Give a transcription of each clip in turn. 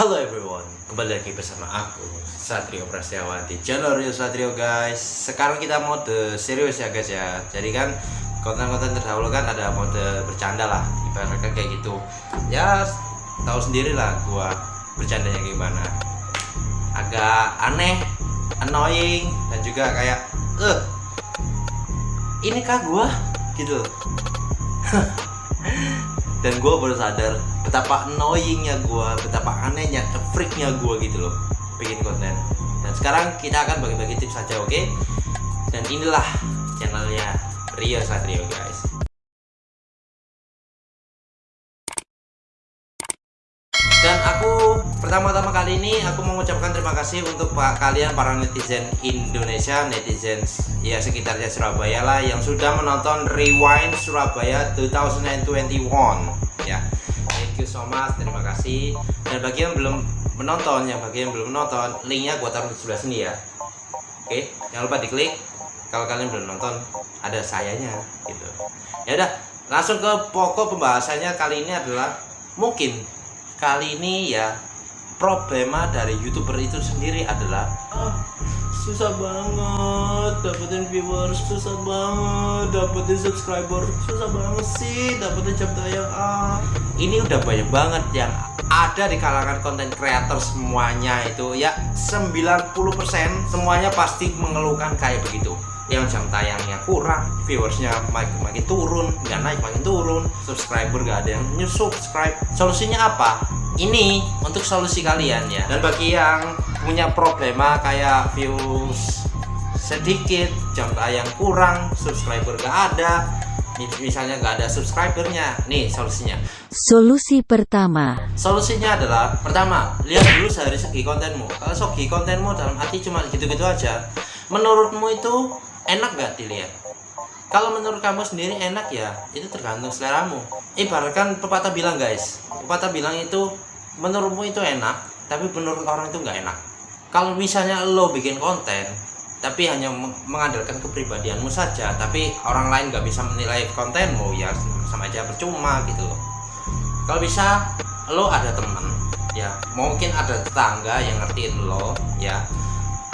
Halo everyone, kembali lagi bersama aku Satrio Prasetyawan di channel Rio Satrio guys. Sekarang kita mode serius ya guys ya. Jadi kan konten-konten terdahulu kan ada mode bercanda lah Ibaratnya kayak gitu. Ya tahu sendiri lah gua bercandanya gimana. Agak aneh, annoying Dan juga kayak Eh, ini kah gua? Gitu dan gue baru sadar betapa annoyingnya gue betapa anehnya freaknya gue gitu loh bikin konten. Dan sekarang kita akan bagi-bagi tips saja oke? Okay? dan inilah channelnya Rio Satrio guys. Dan aku pertama-tama kali ini aku mengucapkan terima kasih untuk pak kalian para netizen Indonesia netizen ya sekitarnya Surabaya lah yang sudah menonton Rewind Surabaya 2021 ya. Thank you so much terima kasih. Dan bagi yang belum menonton yang bagi yang belum menonton linknya gua taruh di sebelah sini ya. Oke jangan lupa diklik. Kalau kalian belum nonton ada sayanya gitu. Ya udah langsung ke pokok pembahasannya kali ini adalah mungkin kali ini ya problema dari youtuber itu sendiri adalah susah banget dapetin viewers susah banget dapetin subscriber susah banget sih dapetin jam tayang ah ini udah banyak banget yang ada di kalangan konten creator semuanya itu ya. 90% semuanya pasti mengeluhkan kayak begitu. Yang jam tayangnya kurang viewersnya makin, makin turun nggak naik makin turun. Subscriber gak ada yang new subscribe. Solusinya apa? Ini untuk solusi kalian ya. Dan bagi yang punya problema kayak views sedikit jam tayang kurang subscriber gak ada misalnya nggak ada subscribernya. Nih solusinya. Solusi pertama. Solusinya adalah pertama lihat dulu dari segi kontenmu. Kalau segi kontenmu dalam hati cuma gitu-gitu aja menurutmu itu enak gak dilihat? Kalau menurut kamu sendiri enak ya itu tergantung seleramu. Ibaratkan pepatah bilang guys. Pepatah bilang itu menurutmu itu enak tapi menurut orang itu nggak enak kalau misalnya lo bikin konten tapi hanya mengandalkan kepribadianmu saja tapi orang lain nggak bisa menilai kontenmu ya sama aja percuma gitu loh. Kalau bisa lo ada temen ya mungkin ada tetangga yang ngertiin lo ya.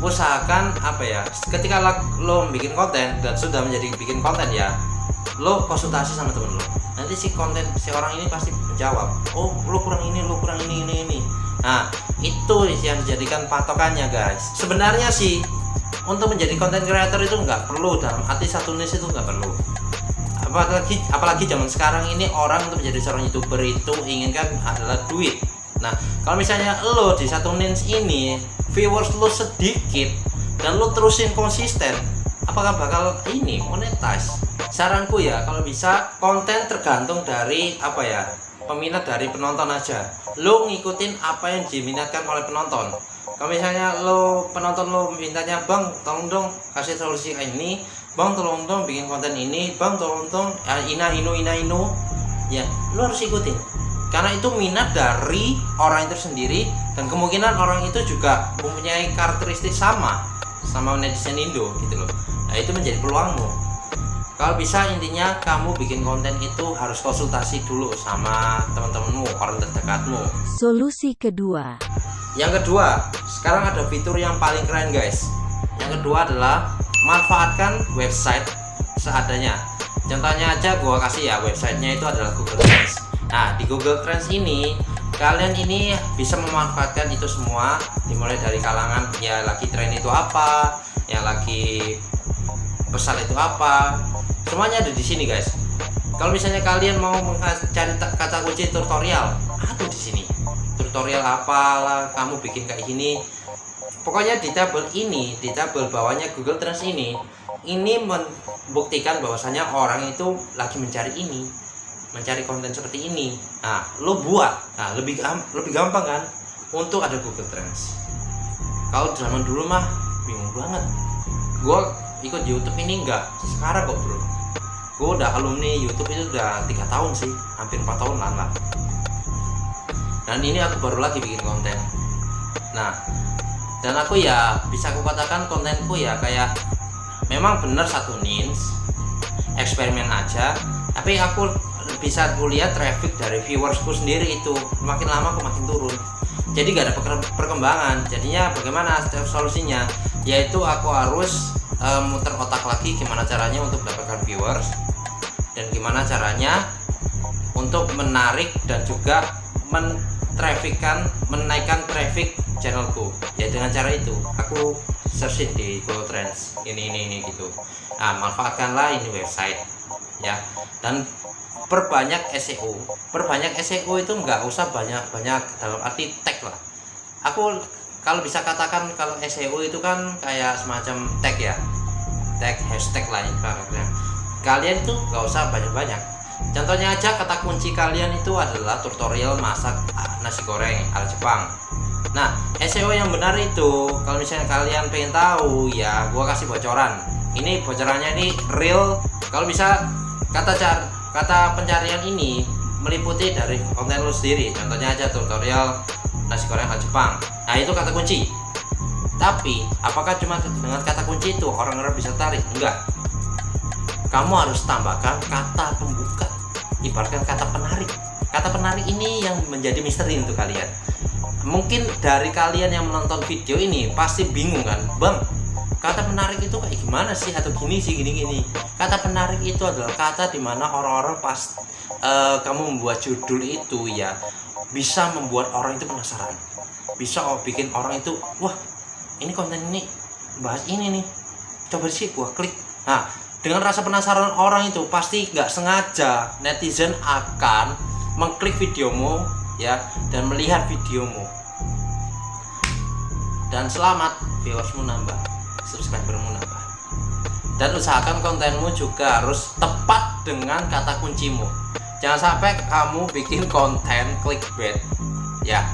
Usahakan apa ya ketika lo bikin konten dan sudah menjadi bikin konten ya lo konsultasi sama temen lo nanti si konten si orang ini pasti menjawab oh lo kurang ini lo kurang ini ini ini. Nah itu yang dijadikan patokannya guys. Sebenarnya sih untuk menjadi konten creator itu nggak perlu dalam arti satu niche itu nggak perlu. Apalagi apalagi zaman sekarang ini orang untuk menjadi seorang youtuber itu inginkan adalah duit. Nah kalau misalnya lo di satu niche ini viewers lo sedikit dan lo terusin konsisten apakah bakal ini monetize saranku ya kalau bisa konten tergantung dari apa ya peminat dari penonton aja. Lo ngikutin apa yang diminatkan oleh penonton. Kalau misalnya lo penonton lo mintanya bang tolong dong kasih solusi kayak ini. Bang tolong dong bikin konten ini. Bang tolong dong ya, ina inu ina inu. Ya lo harus ikutin. Karena itu minat dari orang itu sendiri dan kemungkinan orang itu juga mempunyai karakteristik sama sama netizen Indo gitu loh. Nah itu menjadi peluangmu kalau bisa intinya kamu bikin konten itu harus konsultasi dulu sama teman-temanmu orang terdekatmu. Solusi kedua. Yang kedua sekarang ada fitur yang paling keren guys. Yang kedua adalah manfaatkan website seadanya. Contohnya aja gua kasih ya websitenya itu adalah Google Trends. Nah di Google Trends ini kalian ini bisa memanfaatkan itu semua dimulai dari kalangan ya lagi tren itu apa yang lagi pesan itu apa. Semuanya ada di sini guys. Kalau misalnya kalian mau mencari kata kunci tutorial ada di sini. Tutorial apalah kamu bikin kayak gini. Pokoknya di tabel ini di tabel bawahnya Google Trends ini ini membuktikan bahwasanya orang itu lagi mencari ini mencari konten seperti ini. Nah lo buat. Nah lebih lebih gampang kan? Untuk ada Google Trends. Kalau zaman dulu mah bingung banget. Gue ikut YouTube ini enggak sekarang kok bro. Gue udah alumni YouTube itu udah tiga tahun sih hampir empat tahun lah dan ini aku baru lagi bikin konten. Nah dan aku ya bisa aku katakan kontenku ya kayak memang bener satu niche eksperimen aja tapi aku bisa kulihat traffic dari viewersku sendiri itu. Makin lama aku makin turun. Jadi gak ada per- perkembangan. Jadinya bagaimana solusinya? Yaitu aku harus eh, muter otak lagi gimana caranya untuk mendapatkan viewers dan gimana caranya untuk menarik dan juga mentrafikkan menaikkan traffic channelku. Ya dengan cara itu. Aku searching di Google Trends. Ini ini ini gitu. Nah manfaatkanlah ini website ya. Dan perbanyak SEO perbanyak SEO itu nggak usah banyak banyak dalam arti tag lah. Aku kalau bisa katakan kalau SEO itu kan kayak semacam tag ya. Tag hashtag lah ibaratnya. Kalian itu nggak usah banyak-banyak. Contohnya aja kata kunci kalian itu adalah tutorial masak nasi goreng ala Jepang. Nah SEO yang benar itu kalau misalnya kalian pengen tahu ya gua kasih bocoran. Ini bocorannya ini real. Kalau bisa kata car kata pencarian ini meliputi dari konten lu sendiri. Contohnya aja tutorial nasi goreng ala Jepang nah itu kata kunci. Tapi apakah cuma dengan kata kunci itu orang-orang bisa tarik? Enggak. Kamu harus tambahkan kata pembuka. Ibaratkan kata penarik kata penarik ini yang menjadi misteri untuk kalian. Mungkin dari kalian yang menonton video ini pasti bingung kan? Bang kata penarik itu kayak gimana sih? Atau gini sih gini gini. Kata penarik itu adalah kata di mana orang-orang pas eh, kamu membuat judul itu ya bisa membuat orang itu penasaran bisa oh, bikin orang itu wah ini konten ini bahas ini nih. Coba sih gua klik. Nah dengan rasa penasaran orang itu pasti nggak sengaja netizen akan mengklik videomu ya dan melihat videomu. Dan selamat viewersmu nambah subscribermu nambah. Dan usahakan kontenmu juga harus tepat dengan kata kuncimu. Jangan sampai kamu bikin konten clickbait ya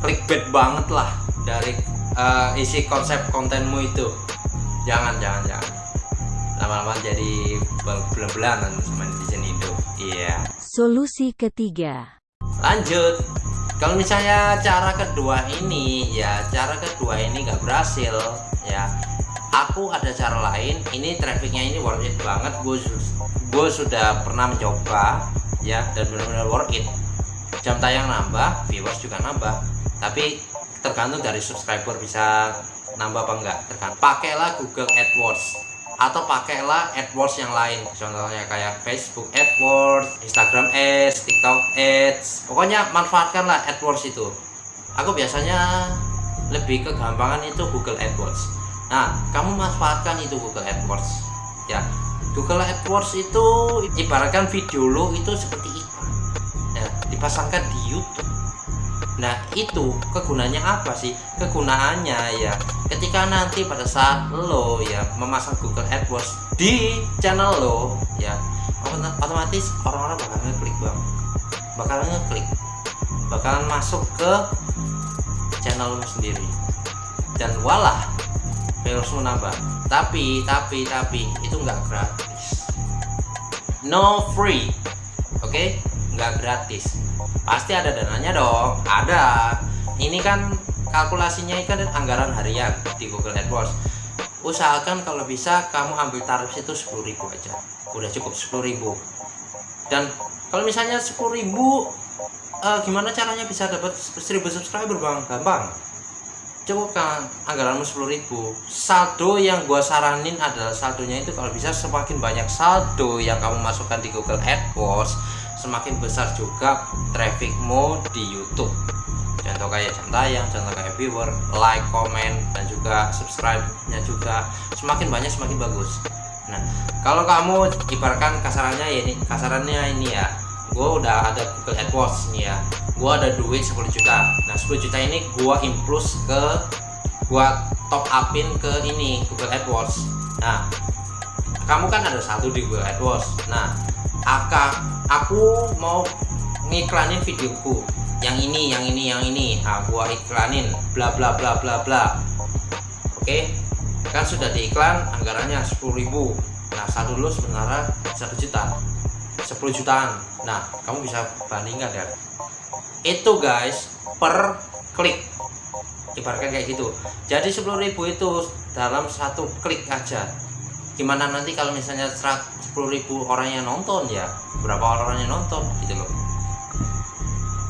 clickbait banget lah dari uh, isi konsep kontenmu itu. Jangan jangan jangan. Lama-lama jadi bel-belanan sama netizen Indo iya. Solusi ketiga. lanjut. Kalau misalnya cara kedua ini ya cara kedua ini nggak berhasil ya. Aku ada cara lain. Ini trafficnya ini worth it banget. Gue gue sudah pernah mencoba ya dan benar-benar worth it. Jam tayang nambah viewers juga nambah tapi tergantung dari subscriber bisa nambah apa enggak. Tergantung. Pakailah Google AdWords atau pakailah AdWords yang lain. Contohnya kayak Facebook AdWords Instagram Ads TikTok Ads. Pokoknya manfaatkanlah AdWords itu. Aku biasanya lebih kegampangan itu Google AdWords. Nah kamu manfaatkan itu Google AdWords. Ya Google AdWords itu ibaratkan video lo itu seperti iklan ya, dipasangkan di YouTube Nah itu kegunaannya apa sih? Kegunaannya ya ketika nanti pada saat lo ya memasang Google AdWords di channel lo ya otomatis orang-orang bakal ngeklik bang. Bakal ngeklik. Bakalan masuk ke channel lo sendiri. Dan walah viewersmu nambah. Tapi tapi tapi itu nggak gratis. No free oke? Okay? nggak gratis pasti ada dananya dong. Ada. Ini kan kalkulasinya itu kan anggaran harian di Google AdWords. Usahakan kalau bisa kamu ambil tarif itu 10.000 aja. Udah cukup 10.000 dan kalau misalnya 10.000 uh, gimana caranya bisa dapat 1000 subscriber bang? Gampang. Cukup kan anggaranmu 10.000 saldo yang gua saranin adalah saldonya itu kalau bisa semakin banyak saldo yang kamu masukkan di Google AdWords semakin besar juga trafficmu di YouTube. Contoh kayak jam tayang, contoh kayak viewer, like, comment, dan juga subscribe-nya juga semakin banyak semakin bagus. Nah kalau kamu ibaratkan kasarannya ya ini kasarannya ini ya gue udah ada Google AdWords nih ya. Gue ada duit 10 juta. Nah 10 juta ini gue impress ke gue top upin ke ini Google AdWords. Nah kamu kan ada satu di Google AdWords. Nah aka aku mau ngiklanin videoku. Yang ini yang ini yang ini. Nah iklanin. Bla bla bla bla bla. Oke? Kan sudah diiklan anggarannya 10.000 nah satu dulu sebenarnya satu juta. 10 jutaan. Nah kamu bisa bandingkan ya itu guys per klik. Ibaratkan kayak gitu. Jadi 10.000 itu dalam satu klik aja. Gimana nanti kalau misalnya 10.000 orang yang nonton ya. Berapa orang yang nonton gitu loh.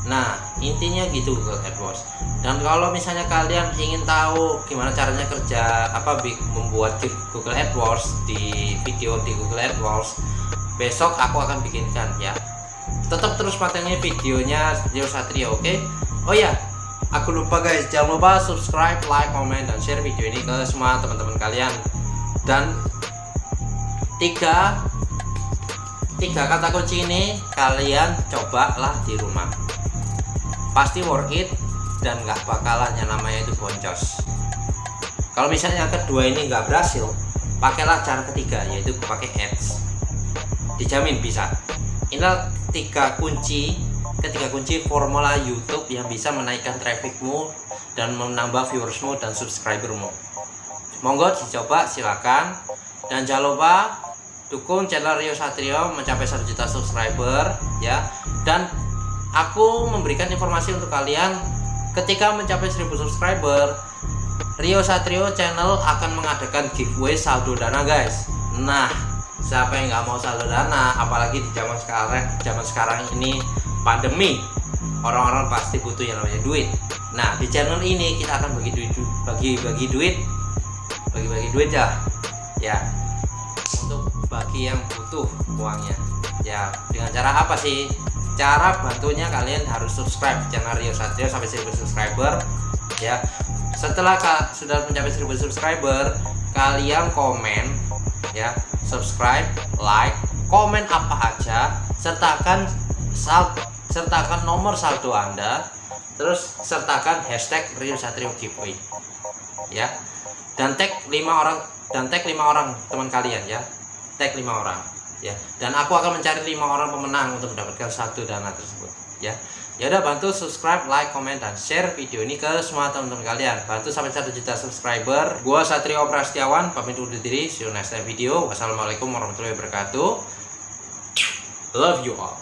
Nah intinya gitu Google AdWords. Dan kalau misalnya kalian ingin tahu gimana caranya kerja apa membuat Google AdWords di video di Google AdWords besok aku akan bikinkan ya. Tetap terus patengin videonya Rio Satrio oke? Okay? oh ya aku lupa guys. Jangan lupa subscribe like comment dan share video ini ke semua teman-teman kalian. Dan tiga tiga kata kunci ini kalian cobalah di rumah. Pasti worth it dan nggak bakalan yang namanya itu boncos. Kalau misalnya yang kedua ini nggak berhasil pakailah cara ketiga yaitu pakai ads. Dijamin bisa. Inilah tiga kunci ketiga kunci formula YouTube yang bisa menaikkan trafficmu dan menambah viewersmu dan subscribermu. Monggo dicoba silakan. Dan jangan lupa dukung channel Rio Satrio mencapai 1 juta subscriber ya. Dan aku memberikan informasi untuk kalian ketika mencapai 1000 subscriber Rio Satrio channel akan mengadakan giveaway saldo dana guys. Nah siapa yang nggak mau saldo dana apalagi di zaman sekarang zaman sekarang ini pandemi orang-orang pasti butuh yang namanya duit. Nah di channel ini kita akan bagi duit bagi bagi duit bagi bagi duit ya ya bagi yang butuh uangnya. Ya dengan cara apa sih? Cara bantunya kalian harus subscribe channel Rio Satrio sampai 1000 subscriber ya. Setelah sudah mencapai 1000 subscriber kalian komen ya. Subscribe like komen apa aja sertakan sal sertakan nomor saldo anda terus sertakan hashtag Rio Satrio giveaway ya. Dan tag lima orang dan tag lima orang teman kalian ya tag lima orang ya. Dan aku akan mencari lima orang pemenang untuk mendapatkan satu dana tersebut ya. Ya udah bantu subscribe like comment dan share video ini ke semua teman-teman kalian. Bantu sampai satu juta subscriber. Gua Satrio Prastiawan pamit undur diri. See you next time video. Wassalamualaikum warahmatullahi wabarakatuh. Love you all